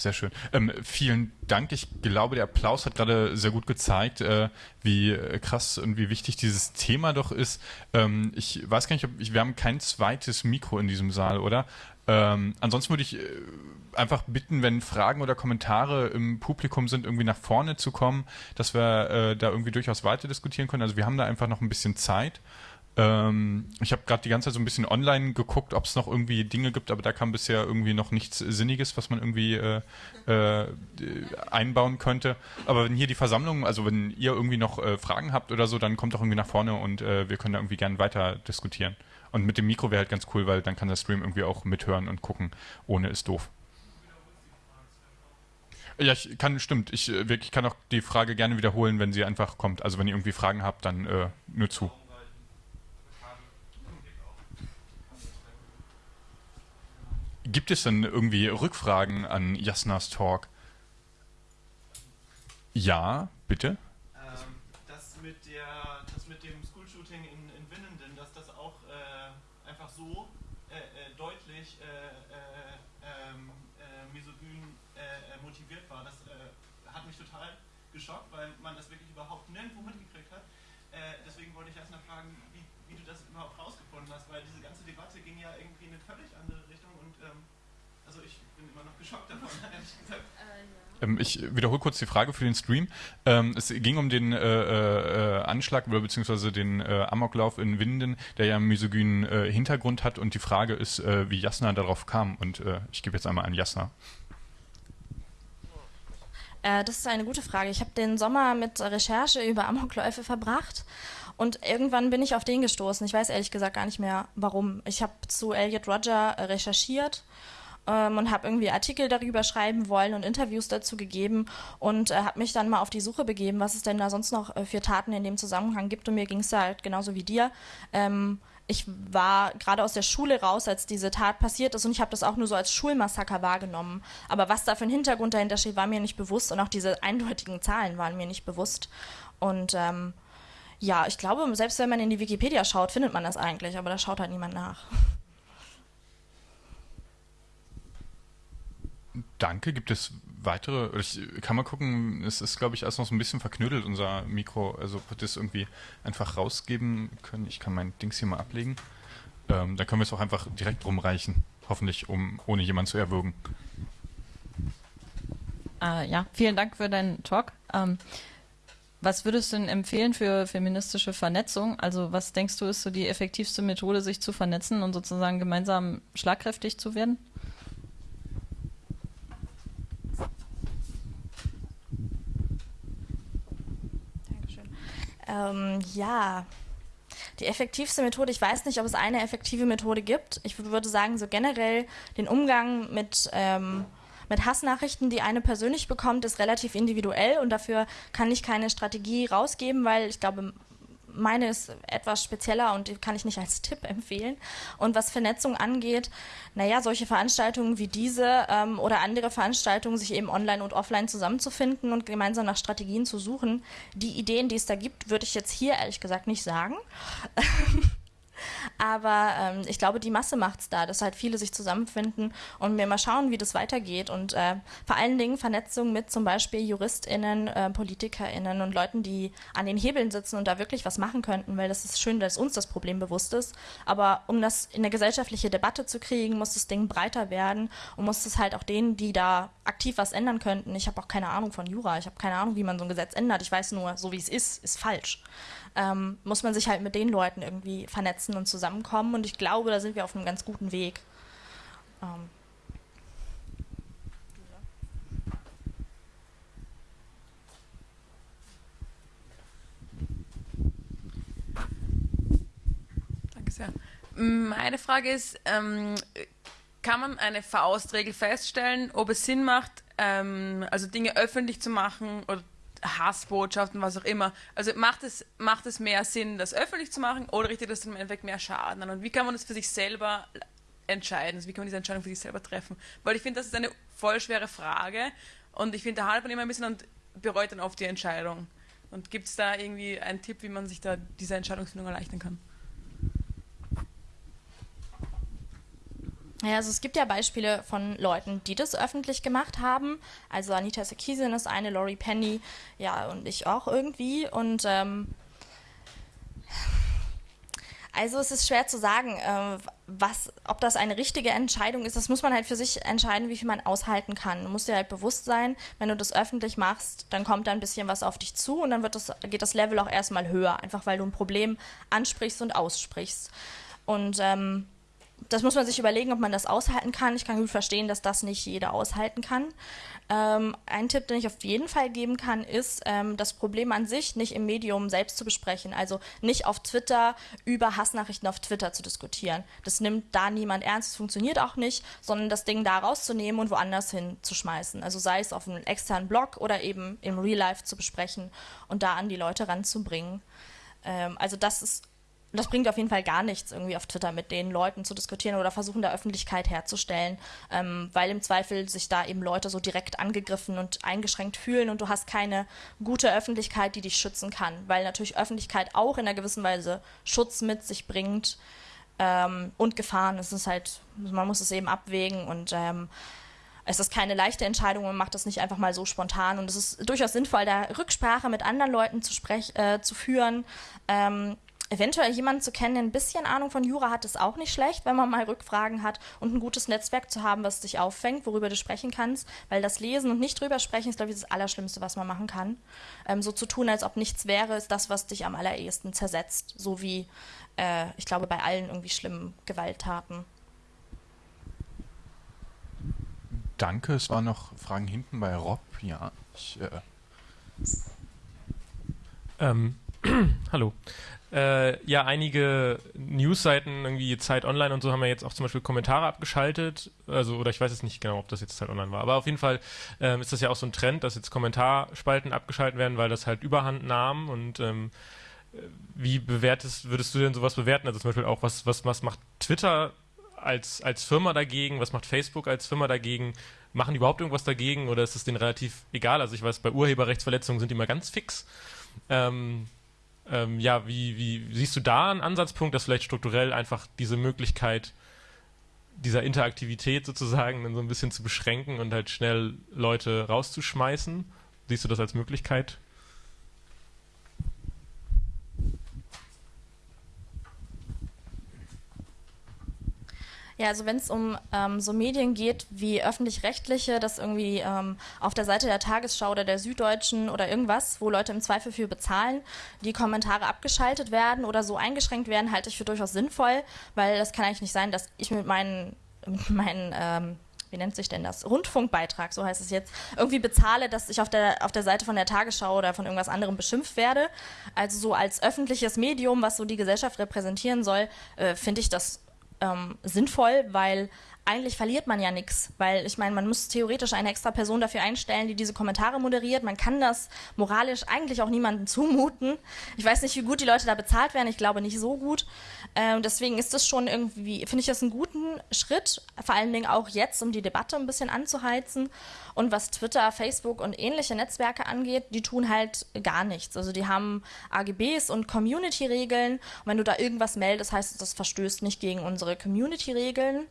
Sehr schön. Ähm, vielen Dank. Ich glaube, der Applaus hat gerade sehr gut gezeigt, äh, wie krass und wie wichtig dieses Thema doch ist. Ähm, ich weiß gar nicht, ob ich, wir haben kein zweites Mikro in diesem Saal, oder? Ähm, ansonsten würde ich äh, einfach bitten, wenn Fragen oder Kommentare im Publikum sind, irgendwie nach vorne zu kommen, dass wir äh, da irgendwie durchaus weiter diskutieren können. Also wir haben da einfach noch ein bisschen Zeit. Ähm, ich habe gerade die ganze Zeit so ein bisschen online geguckt, ob es noch irgendwie Dinge gibt, aber da kam bisher irgendwie noch nichts Sinniges, was man irgendwie äh, äh, einbauen könnte. Aber wenn hier die Versammlung, also wenn ihr irgendwie noch äh, Fragen habt oder so, dann kommt doch irgendwie nach vorne und äh, wir können da irgendwie gerne weiter diskutieren. Und mit dem Mikro wäre halt ganz cool, weil dann kann der Stream irgendwie auch mithören und gucken, ohne ist doof. Ja, ich kann, stimmt. Ich, äh, ich kann auch die Frage gerne wiederholen, wenn sie einfach kommt. Also wenn ihr irgendwie Fragen habt, dann äh, nur zu. Gibt es denn irgendwie Rückfragen an Jasnas Talk? Ja, bitte.
Ähm, das, mit dem School-Shooting in, in Winnenden, dass das auch äh, einfach so äh, äh deutlich äh, äh, ähm, äh, misogyn motiviert war, das hat mich total geschockt, weil man das wirklich überhaupt nirgendwo mitgekriegt hat. deswegen wollte ich erst mal fragen, wie, wie du das überhaupt rausgefunden hast, weil diese ganze Debatte ging ja irgendwie in eine völlig andere also ich bin immer noch geschockt davon, ehrlich gesagt. Äh,
ähm, ich wiederhole kurz die Frage für den Stream. Ähm, es ging um den äh, äh, Anschlag oder beziehungsweise den äh, Amoklauf in Winden, der ja einen misogynen äh, Hintergrund hat und die Frage ist, äh, wie Jasna darauf kam und ich gebe jetzt einmal an Jasna.
das ist eine gute Frage. Ich habe den Sommer mit Recherche über Amokläufe verbracht und irgendwann bin ich auf den gestoßen. Ich weiß ehrlich gesagt gar nicht mehr, warum. Ich habe zu Elliot Roger recherchiert ähm, und habe irgendwie Artikel darüber schreiben wollen und Interviews dazu gegeben und äh, habe mich dann mal auf die Suche begeben, was es denn da sonst noch äh, für Taten in dem Zusammenhang gibt. Und mir ging es halt genauso wie dir. Ähm, ich war gerade aus der Schule raus, als diese Tat passiert ist und ich habe das auch nur so als Schulmassaker wahrgenommen. Aber was da für ein Hintergrund dahinter steht, war mir nicht bewusst und auch diese eindeutigen Zahlen waren mir nicht bewusst. Und ähm, ja, ich glaube, selbst wenn man in die Wikipedia schaut, findet man das eigentlich, aber da schaut halt niemand nach.
Danke. Gibt es weitere? Ich kann mal gucken. Es ist, glaube ich, erst noch so ein bisschen verknödelt, unser Mikro. Also, ob wir das irgendwie einfach rausgeben können. Ich kann mein Dings hier mal ablegen. Ähm, dann können wir es auch einfach direkt rumreichen. Hoffentlich, um ohne jemanden zu erwürgen.
Äh, ja, vielen Dank für deinen Talk. Ähm, was würdest du denn empfehlen für feministische Vernetzung? Also was denkst du ist so die effektivste Methode, sich zu vernetzen und sozusagen gemeinsam schlagkräftig zu werden?
Ähm, ja, die effektivste Methode, ich weiß nicht, ob es eine effektive Methode gibt. Ich würde sagen, so generell den Umgang mit, ähm, mit Hassnachrichten, die eine persönlich bekommt, ist relativ individuell und dafür kann ich keine Strategie rausgeben, weil ich glaube, meine ist etwas spezieller und die kann ich nicht als Tipp empfehlen. Und was Vernetzung angeht, naja, solche Veranstaltungen wie diese ähm, oder andere Veranstaltungen, sich eben online und offline zusammenzufinden und gemeinsam nach Strategien zu suchen, die Ideen, die es da gibt, würde ich jetzt hier ehrlich gesagt nicht sagen. Aber ähm, ich glaube, die Masse macht es da, dass halt viele sich zusammenfinden und wir mal schauen, wie das weitergeht. Und äh, vor allen Dingen Vernetzung mit zum Beispiel JuristInnen, äh, PolitikerInnen und Leuten, die an den Hebeln sitzen und da wirklich was machen könnten, weil das ist schön, dass uns das Problem bewusst ist. Aber um das in eine gesellschaftliche Debatte zu kriegen, muss das Ding breiter werden und muss es halt auch denen, die da aktiv was ändern könnten. Ich habe auch keine Ahnung von Jura, ich habe keine Ahnung, wie man so ein Gesetz ändert. Ich weiß nur, so wie es ist, ist falsch ähm, muss man sich halt mit den Leuten irgendwie vernetzen und zusammenkommen. Und ich glaube, da sind wir auf einem ganz guten Weg. Ähm.
Danke sehr. Meine Frage ist, ähm, kann man eine Faustregel feststellen, ob es Sinn macht, ähm, also Dinge öffentlich zu machen oder Hassbotschaften, was auch immer. Also macht es, macht es mehr Sinn, das öffentlich zu machen oder richtet das im Endeffekt mehr Schaden an? Und wie kann man das für sich selber entscheiden? Also wie kann man diese Entscheidung für sich selber treffen? Weil ich finde, das ist eine voll schwere Frage und ich finde, da hadert man immer ein bisschen und bereut dann oft die Entscheidung. Und gibt es da irgendwie einen Tipp, wie man sich da diese Entscheidungsfindung erleichtern kann?
Ja, also es gibt ja Beispiele von Leuten, die das öffentlich gemacht haben. Also Anita Sarkeesian ist eine, Laurie Penny, ja, und ich auch irgendwie. Und ähm, also es ist schwer zu sagen, äh, was, ob das eine richtige Entscheidung ist. Das muss man halt für sich entscheiden, wie viel man aushalten kann. Du musst dir halt bewusst sein, wenn du das öffentlich machst, dann kommt da ein bisschen was auf dich zu und dann wird das, geht das Level auch erstmal höher, einfach weil du ein Problem ansprichst und aussprichst. Und ähm, das muss man sich überlegen, ob man das aushalten kann. Ich kann gut verstehen, dass das nicht jeder aushalten kann. Ähm, ein Tipp, den ich auf jeden Fall geben kann, ist, ähm, das Problem an sich nicht im Medium selbst zu besprechen. Also nicht auf Twitter über Hassnachrichten auf Twitter zu diskutieren. Das nimmt da niemand ernst, das funktioniert auch nicht, sondern das Ding da rauszunehmen und woanders hinzuschmeißen. Also sei es auf einem externen Blog oder eben im Real Life zu besprechen und da an die Leute ranzubringen. Ähm, also das ist das bringt auf jeden Fall gar nichts, irgendwie auf Twitter mit den Leuten zu diskutieren oder versuchen, da Öffentlichkeit herzustellen, ähm, weil im Zweifel sich da eben Leute so direkt angegriffen und eingeschränkt fühlen und du hast keine gute Öffentlichkeit, die dich schützen kann, weil natürlich Öffentlichkeit auch in einer gewissen Weise Schutz mit sich bringt ähm, und Gefahren. Es ist halt, man muss es eben abwägen und ähm, es ist keine leichte Entscheidung, man macht das nicht einfach mal so spontan und es ist durchaus sinnvoll, da Rücksprache mit anderen Leuten zu, sprech, äh, zu führen. Ähm, eventuell jemanden zu kennen, der ein bisschen Ahnung von Jura hat, ist auch nicht schlecht, wenn man mal Rückfragen hat und ein gutes Netzwerk zu haben, was dich auffängt, worüber du sprechen kannst, weil das Lesen und nicht drüber sprechen ist, glaube ich, das Allerschlimmste, was man machen kann. Ähm, so zu tun, als ob nichts wäre, ist das, was dich am allerersten zersetzt, so wie, äh, ich glaube, bei allen irgendwie schlimmen Gewalttaten.
Danke, es waren noch Fragen hinten bei Rob. Ja, ich, äh
ähm, hallo. Äh, ja, einige Newsseiten, irgendwie Zeit Online und so, haben ja jetzt auch zum Beispiel Kommentare abgeschaltet. Also, oder ich weiß jetzt nicht genau, ob das jetzt Zeit Online war. Aber auf jeden Fall ähm, ist das ja auch so ein Trend, dass jetzt Kommentarspalten abgeschaltet werden, weil das halt Überhand nahm. Und ähm, wie bewertest, würdest du denn sowas bewerten? Also zum Beispiel auch, was, was, was macht Twitter als, als Firma dagegen? Was macht Facebook als Firma dagegen? Machen die überhaupt irgendwas dagegen oder ist es denen relativ egal? Also ich weiß, bei Urheberrechtsverletzungen sind die mal ganz fix. Ähm, ähm, ja, wie, wie siehst du da einen Ansatzpunkt, dass vielleicht strukturell einfach diese Möglichkeit dieser Interaktivität sozusagen dann so ein bisschen zu beschränken und halt schnell Leute rauszuschmeißen? Siehst du das als Möglichkeit?
Ja, also wenn es um ähm, so Medien geht wie öffentlich-rechtliche, das irgendwie ähm, auf der Seite der Tagesschau oder der Süddeutschen oder irgendwas, wo Leute im Zweifel für bezahlen, die Kommentare abgeschaltet werden oder so eingeschränkt werden, halte ich für durchaus sinnvoll, weil das kann eigentlich nicht sein, dass ich mit meinen, mit meinen ähm, wie nennt sich denn das? Rundfunkbeitrag, so heißt es jetzt, irgendwie bezahle, dass ich auf der, auf der Seite von der Tagesschau oder von irgendwas anderem beschimpft werde. Also so als öffentliches Medium, was so die Gesellschaft repräsentieren soll, äh, finde ich das ähm, sinnvoll, weil eigentlich verliert man ja nichts, weil ich meine, man muss theoretisch eine extra Person dafür einstellen, die diese Kommentare moderiert. Man kann das moralisch eigentlich auch niemandem zumuten. Ich weiß nicht, wie gut die Leute da bezahlt werden. Ich glaube nicht so gut. Ähm, deswegen ist das schon irgendwie, finde ich das einen guten Schritt, vor allen Dingen auch jetzt, um die Debatte ein bisschen anzuheizen. Und was Twitter, Facebook und ähnliche Netzwerke angeht, die tun halt gar nichts. Also die haben AGBs und Community-Regeln. Und wenn du da irgendwas meldest, heißt es, das verstößt nicht gegen unsere Community-Regeln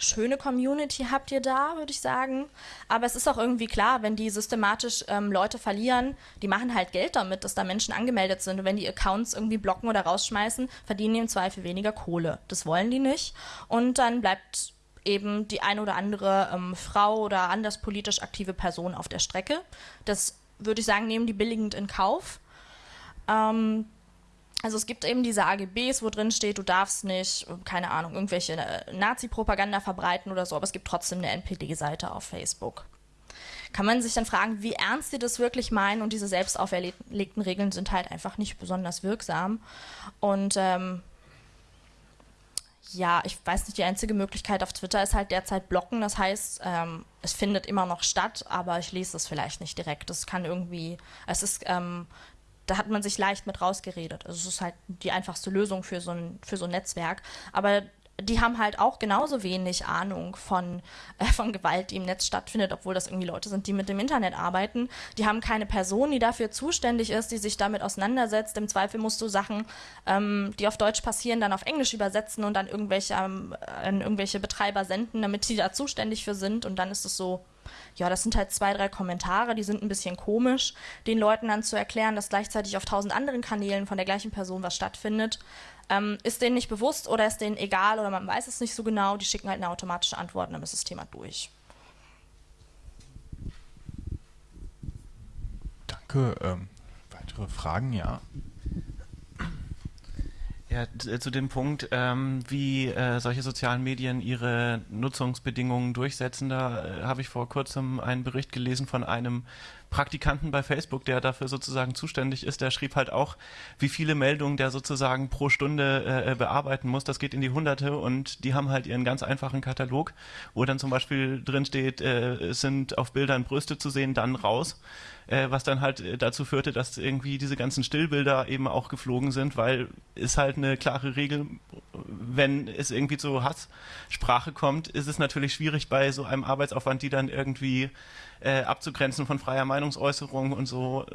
schöne Community habt ihr da, würde ich sagen. Aber es ist auch irgendwie klar, wenn die systematisch ähm, Leute verlieren, die machen halt Geld damit, dass da Menschen angemeldet sind. Und wenn die Accounts irgendwie blocken oder rausschmeißen, verdienen die im Zweifel weniger Kohle. Das wollen die nicht. Und dann bleibt eben die eine oder andere ähm, Frau oder anders politisch aktive Person auf der Strecke. Das würde ich sagen, nehmen die billigend in Kauf. Ähm, also es gibt eben diese AGBs, wo drin steht, du darfst nicht, keine Ahnung, irgendwelche äh, Nazi-Propaganda verbreiten oder so, aber es gibt trotzdem eine NPD-Seite auf Facebook. Kann man sich dann fragen, wie ernst sie das wirklich meinen und diese selbst auferlegten Regeln sind halt einfach nicht besonders wirksam. Und ähm, ja, ich weiß nicht, die einzige Möglichkeit auf Twitter ist halt derzeit blocken. Das heißt, ähm, es findet immer noch statt, aber ich lese es vielleicht nicht direkt. Das kann irgendwie, es ist ähm, da hat man sich leicht mit rausgeredet. Also es ist halt die einfachste Lösung für so ein, für so ein Netzwerk. Aber die haben halt auch genauso wenig Ahnung von, äh, von Gewalt, die im Netz stattfindet, obwohl das irgendwie Leute sind, die mit dem Internet arbeiten. Die haben keine Person, die dafür zuständig ist, die sich damit auseinandersetzt. Im Zweifel musst du Sachen, ähm, die auf Deutsch passieren, dann auf Englisch übersetzen und dann irgendwelche, ähm, an irgendwelche Betreiber senden, damit sie da zuständig für sind. Und dann ist es so, ja, das sind halt zwei, drei Kommentare, die sind ein bisschen komisch, den Leuten dann zu erklären, dass gleichzeitig auf tausend anderen Kanälen von der gleichen Person was stattfindet. Ähm, ist denen nicht bewusst oder ist denen egal oder man weiß es nicht so genau, die schicken halt eine automatische Antwort und dann ist das Thema durch.
Danke. Ähm, weitere Fragen, ja.
Ja, äh, zu dem Punkt, ähm, wie äh, solche sozialen Medien ihre Nutzungsbedingungen durchsetzen, da äh, habe ich vor kurzem einen Bericht gelesen von einem Praktikanten bei Facebook, der dafür sozusagen zuständig ist, der schrieb halt auch, wie viele Meldungen der sozusagen pro Stunde äh, bearbeiten muss. Das geht in die Hunderte und die haben halt ihren ganz einfachen Katalog, wo dann zum Beispiel drin steht, äh, sind auf Bildern Brüste zu sehen, dann raus äh, was dann halt äh, dazu führte, dass irgendwie diese ganzen Stillbilder eben auch geflogen sind, weil es halt eine klare Regel, wenn es irgendwie zu Hasssprache kommt, ist es natürlich schwierig bei so einem Arbeitsaufwand, die dann irgendwie äh, abzugrenzen von freier Meinungsäußerung und so.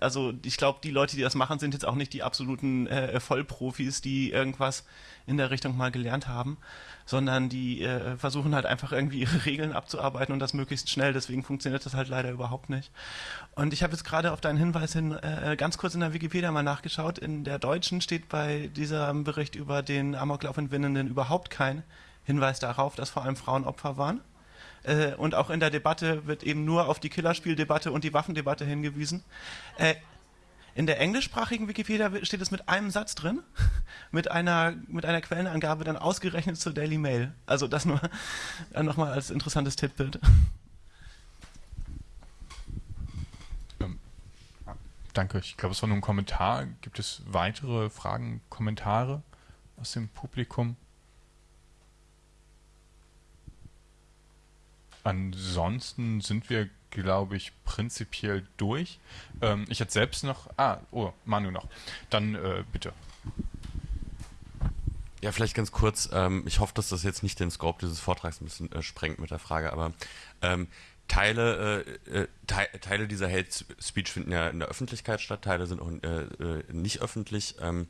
Also ich glaube, die Leute, die das machen, sind jetzt auch nicht die absoluten äh, Vollprofis, die irgendwas in der Richtung mal gelernt haben, sondern die äh, versuchen halt einfach irgendwie ihre Regeln abzuarbeiten und das möglichst schnell. Deswegen funktioniert das halt leider überhaupt nicht. Und ich habe jetzt gerade auf deinen Hinweis hin äh, ganz kurz in der Wikipedia mal nachgeschaut. In der Deutschen steht bei diesem Bericht über den Amoklauf in Winnenden überhaupt kein Hinweis darauf, dass vor allem Frauen Opfer waren. Äh, und auch in der Debatte wird eben nur auf die Killerspieldebatte und die Waffendebatte hingewiesen. Äh, in der englischsprachigen Wikipedia steht es mit einem Satz drin, mit einer, mit einer Quellenangabe dann ausgerechnet zur Daily Mail. Also das nur äh, nochmal als interessantes Tippbild.
Ähm, danke, ich glaube, es war nur ein Kommentar. Gibt es weitere Fragen, Kommentare aus dem Publikum? Ansonsten sind wir, glaube ich, prinzipiell durch. Ähm, ich hätte selbst noch. Ah, oh, Manu noch. Dann äh, bitte.
Ja, vielleicht ganz kurz. Ähm, ich hoffe, dass das jetzt nicht den Scope dieses Vortrags ein bisschen äh, sprengt mit der Frage, aber ähm, Teile, äh, äh Te Teile dieser Hate Speech finden ja in der Öffentlichkeit statt, Teile sind auch äh, äh, nicht öffentlich. Ähm,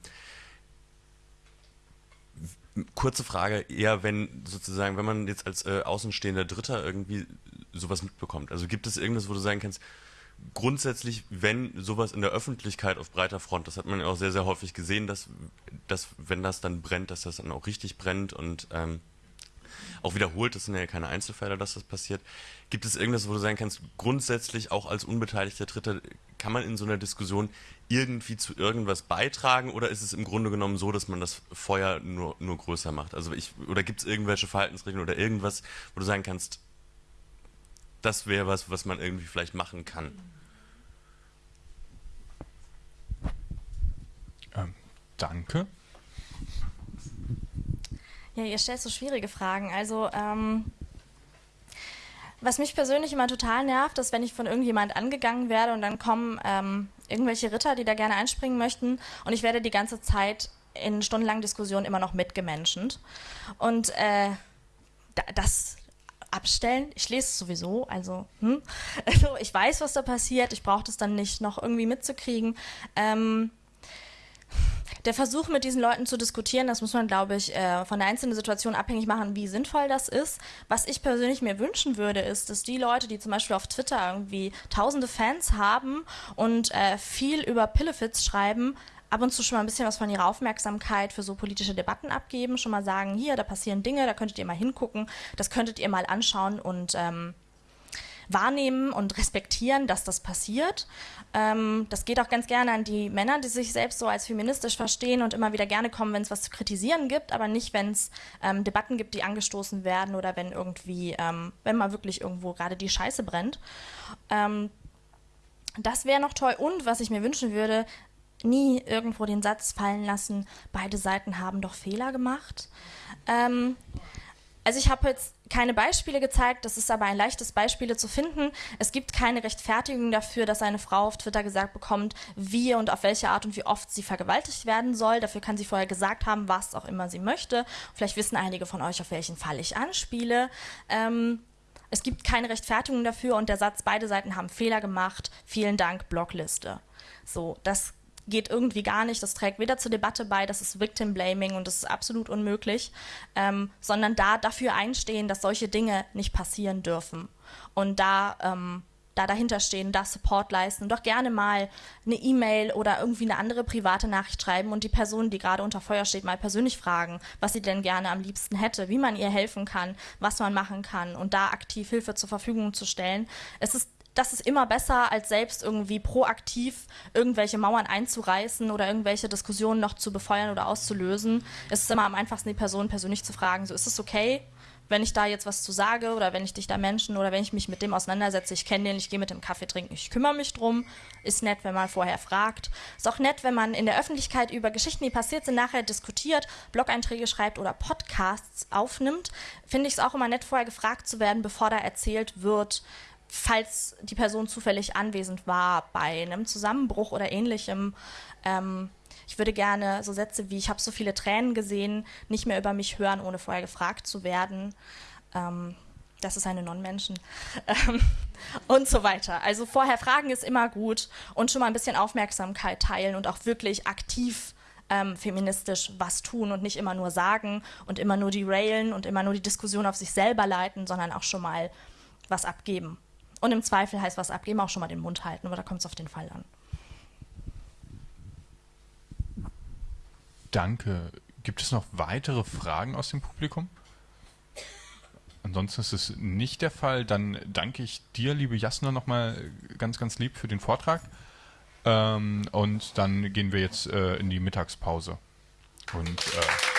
kurze Frage, eher wenn sozusagen, wenn man jetzt als äh, außenstehender Dritter irgendwie sowas mitbekommt. Also gibt es irgendwas, wo du sagen kannst, grundsätzlich, wenn sowas in der Öffentlichkeit auf breiter Front, das hat man ja auch sehr, sehr häufig gesehen, dass, dass wenn das dann brennt, dass das dann auch richtig brennt und ähm, auch wiederholt, das sind ja keine Einzelfälle, dass das passiert. Gibt es irgendwas, wo du sagen kannst, grundsätzlich auch als unbeteiligter Dritter, kann man in so einer Diskussion irgendwie zu irgendwas beitragen oder ist es im Grunde genommen so, dass man das Feuer nur, nur größer macht? Also ich, oder gibt es irgendwelche Verhaltensregeln oder irgendwas, wo du sagen kannst, das wäre was, was man irgendwie vielleicht machen kann?
Ähm, danke.
Ja, ihr stellt so schwierige Fragen. Also, ähm, was mich persönlich immer total nervt, ist, wenn ich von irgendjemand angegangen werde und dann kommen ähm, irgendwelche Ritter, die da gerne einspringen möchten und ich werde die ganze Zeit in stundenlangen Diskussionen immer noch mitgemenschent. Und äh, das abstellen, ich lese es sowieso, also, hm? also ich weiß, was da passiert, ich brauche das dann nicht noch irgendwie mitzukriegen. Ähm, der Versuch, mit diesen Leuten zu diskutieren, das muss man, glaube ich, äh, von der einzelnen Situation abhängig machen, wie sinnvoll das ist. Was ich persönlich mir wünschen würde, ist, dass die Leute, die zum Beispiel auf Twitter irgendwie tausende Fans haben und äh, viel über Pillefits schreiben, ab und zu schon mal ein bisschen was von ihrer Aufmerksamkeit für so politische Debatten abgeben, schon mal sagen, hier, da passieren Dinge, da könntet ihr mal hingucken, das könntet ihr mal anschauen und ähm, wahrnehmen und respektieren, dass das passiert. Ähm, das geht auch ganz gerne an die Männer, die sich selbst so als feministisch verstehen und immer wieder gerne kommen, wenn es was zu kritisieren gibt, aber nicht, wenn es ähm, Debatten gibt, die angestoßen werden oder wenn irgendwie, ähm, wenn mal wirklich irgendwo gerade die Scheiße brennt. Ähm, das wäre noch toll. Und was ich mir wünschen würde, nie irgendwo den Satz fallen lassen, beide Seiten haben doch Fehler gemacht. Ähm, Also ich habe jetzt keine Beispiele gezeigt, das ist aber ein leichtes Beispiele zu finden. Es gibt keine Rechtfertigung dafür, dass eine Frau auf Twitter gesagt bekommt, wie und auf welche Art und wie oft sie vergewaltigt werden soll. Dafür kann sie vorher gesagt haben, was auch immer sie möchte. Vielleicht wissen einige von euch, auf welchen Fall ich anspiele. Ähm, es gibt keine Rechtfertigung dafür und der Satz, beide Seiten haben Fehler gemacht, vielen Dank, Blockliste. So, das geht irgendwie gar nicht, das trägt weder zur Debatte bei, das ist Victim Blaming und das ist absolut unmöglich, ähm, sondern da dafür einstehen, dass solche Dinge nicht passieren dürfen. Und da ähm, da dahinter stehen, da Support leisten und doch gerne mal eine E-Mail oder irgendwie eine andere private Nachricht schreiben und die Person, die gerade unter Feuer steht, mal persönlich fragen, was sie denn gerne am liebsten hätte, wie man ihr helfen kann, was man machen kann und da aktiv Hilfe zur Verfügung zu stellen. Es ist das ist immer besser, als selbst irgendwie proaktiv irgendwelche Mauern einzureißen oder irgendwelche Diskussionen noch zu befeuern oder auszulösen. Es ist immer am einfachsten, die Person persönlich zu fragen, so ist es okay, wenn ich da jetzt was zu sage oder wenn ich dich da Menschen oder wenn ich mich mit dem auseinandersetze, ich kenne den, ich gehe mit dem Kaffee trinken, ich kümmere mich drum. Ist nett, wenn man vorher fragt. Ist auch nett, wenn man in der Öffentlichkeit über Geschichten, die passiert sind, nachher diskutiert, Blog-Einträge schreibt oder Podcasts aufnimmt. Finde ich es auch immer nett, vorher gefragt zu werden, bevor da erzählt wird, falls die Person zufällig anwesend war bei einem Zusammenbruch oder ähnlichem. Ähm, ich würde gerne so Sätze wie, ich habe so viele Tränen gesehen, nicht mehr über mich hören, ohne vorher gefragt zu werden. Ähm, das ist eine Non-Menschen. Ähm, und so weiter. Also vorher fragen ist immer gut und schon mal ein bisschen Aufmerksamkeit teilen und auch wirklich aktiv ähm, feministisch was tun und nicht immer nur sagen und immer nur die railen und immer nur die Diskussion auf sich selber leiten, sondern auch schon mal was abgeben. Und im Zweifel heißt was abgeben auch schon mal den Mund halten, aber da kommt es auf den Fall an.
Danke. Gibt es noch weitere Fragen aus dem Publikum? Ansonsten ist es nicht der Fall. Dann danke ich dir, liebe Jasna, nochmal ganz, ganz lieb für den Vortrag. Ähm, und dann gehen wir jetzt äh, in die Mittagspause. Und äh